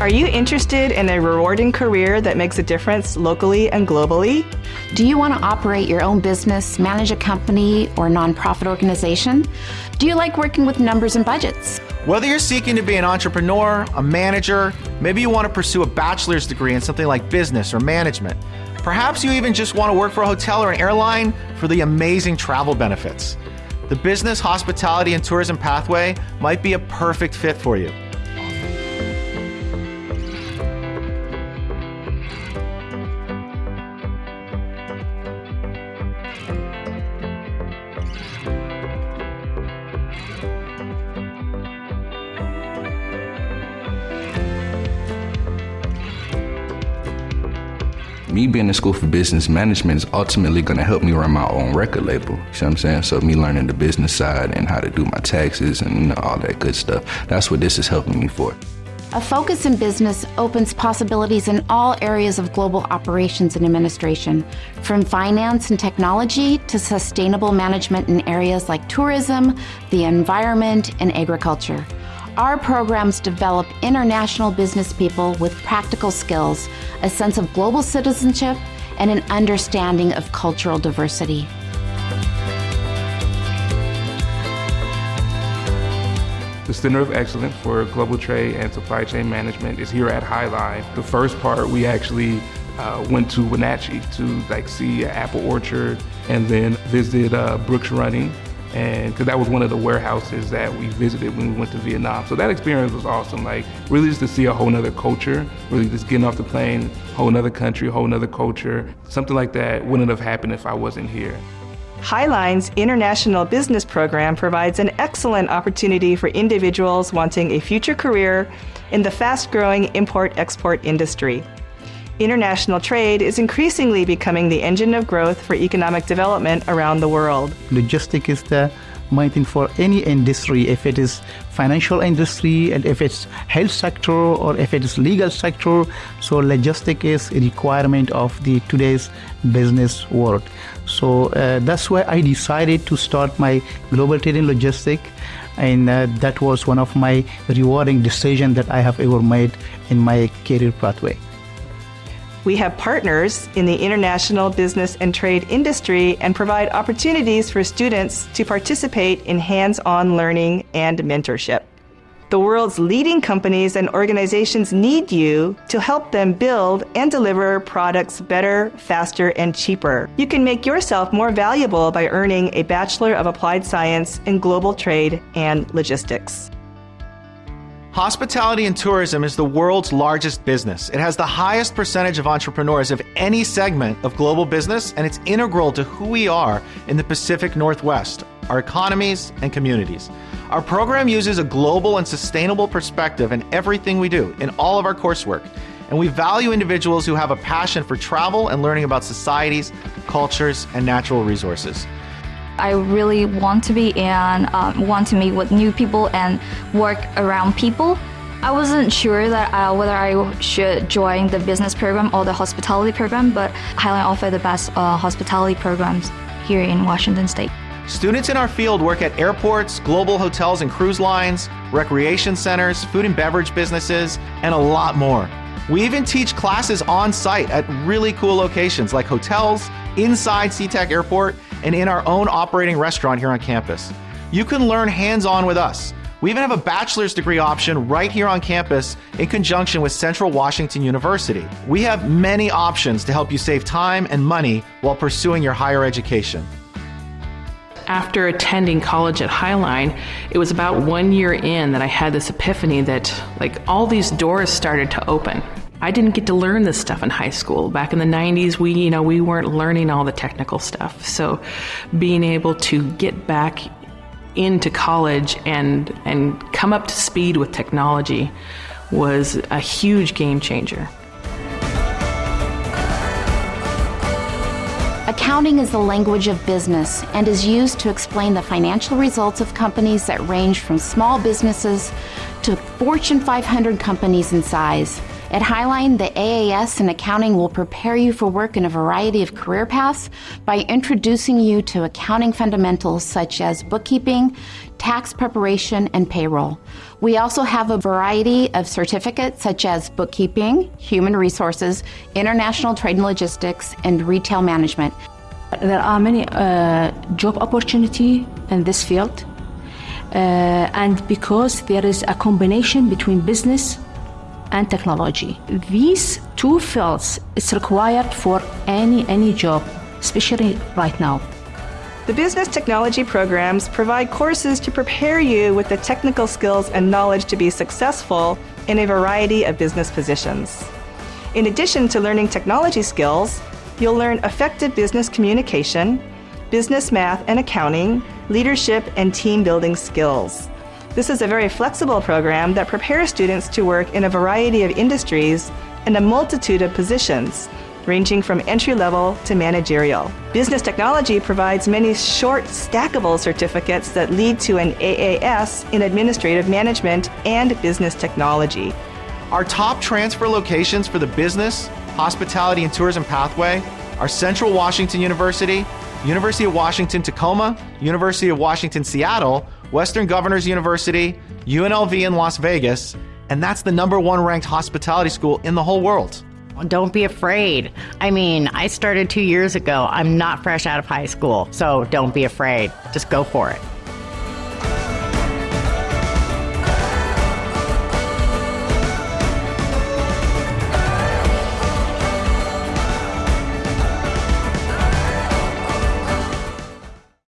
Are you interested in a rewarding career that makes a difference locally and globally? Do you want to operate your own business, manage a company or nonprofit organization? Do you like working with numbers and budgets? Whether you're seeking to be an entrepreneur, a manager, maybe you want to pursue a bachelor's degree in something like business or management. Perhaps you even just want to work for a hotel or an airline for the amazing travel benefits. The business, hospitality, and tourism pathway might be a perfect fit for you. Me being in school for business management is ultimately going to help me run my own record label. You know what I'm saying? So me learning the business side and how to do my taxes and you know, all that good stuff. That's what this is helping me for. A focus in business opens possibilities in all areas of global operations and administration, from finance and technology to sustainable management in areas like tourism, the environment, and agriculture. Our programs develop international business people with practical skills, a sense of global citizenship, and an understanding of cultural diversity. The Center of Excellence for Global Trade and Supply Chain Management is here at Highline. The first part, we actually uh, went to Wenatchee to like see an apple orchard and then visited uh, Brooks Running and because that was one of the warehouses that we visited when we went to Vietnam. So that experience was awesome. Like really just to see a whole nother culture, really just getting off the plane, whole nother country, a whole nother culture. Something like that wouldn't have happened if I wasn't here. Highline's International Business Program provides an excellent opportunity for individuals wanting a future career in the fast-growing import-export industry. International trade is increasingly becoming the engine of growth for economic development around the world. Logistics is the main thing for any industry, if it is financial industry and if it's health sector or if it is legal sector. So logistic is a requirement of the today's business world. So uh, that's why I decided to start my global trade in logistic and uh, that was one of my rewarding decisions that I have ever made in my career pathway. We have partners in the international business and trade industry and provide opportunities for students to participate in hands-on learning and mentorship. The world's leading companies and organizations need you to help them build and deliver products better, faster, and cheaper. You can make yourself more valuable by earning a Bachelor of Applied Science in Global Trade and Logistics. Hospitality and tourism is the world's largest business. It has the highest percentage of entrepreneurs of any segment of global business, and it's integral to who we are in the Pacific Northwest, our economies and communities. Our program uses a global and sustainable perspective in everything we do, in all of our coursework. And we value individuals who have a passion for travel and learning about societies, cultures, and natural resources. I really want to be and um, want to meet with new people and work around people. I wasn't sure that uh, whether I should join the business program or the hospitality program, but Highline offer the best uh, hospitality programs here in Washington State. Students in our field work at airports, global hotels and cruise lines, recreation centers, food and beverage businesses, and a lot more. We even teach classes on site at really cool locations like hotels, inside SeaTac Airport, and in our own operating restaurant here on campus. You can learn hands-on with us. We even have a bachelor's degree option right here on campus in conjunction with Central Washington University. We have many options to help you save time and money while pursuing your higher education. After attending college at Highline, it was about one year in that I had this epiphany that like all these doors started to open. I didn't get to learn this stuff in high school. Back in the 90s, we, you know, we weren't learning all the technical stuff. So being able to get back into college and and come up to speed with technology was a huge game changer. Accounting is the language of business and is used to explain the financial results of companies that range from small businesses to Fortune 500 companies in size. At Highline, the AAS in accounting will prepare you for work in a variety of career paths by introducing you to accounting fundamentals such as bookkeeping, tax preparation, and payroll. We also have a variety of certificates such as bookkeeping, human resources, international trade and logistics, and retail management. There are many uh, job opportunity in this field, uh, and because there is a combination between business and technology. These two fields is required for any any job, especially right now. The business technology programs provide courses to prepare you with the technical skills and knowledge to be successful in a variety of business positions. In addition to learning technology skills, you'll learn effective business communication, business math and accounting, leadership, and team building skills. This is a very flexible program that prepares students to work in a variety of industries and a multitude of positions, ranging from entry level to managerial. Business technology provides many short, stackable certificates that lead to an AAS in administrative management and business technology. Our top transfer locations for the business, hospitality, and tourism pathway are Central Washington University, University of Washington Tacoma, University of Washington Seattle, Western Governors University, UNLV in Las Vegas, and that's the number one ranked hospitality school in the whole world. Don't be afraid. I mean, I started two years ago. I'm not fresh out of high school, so don't be afraid. Just go for it.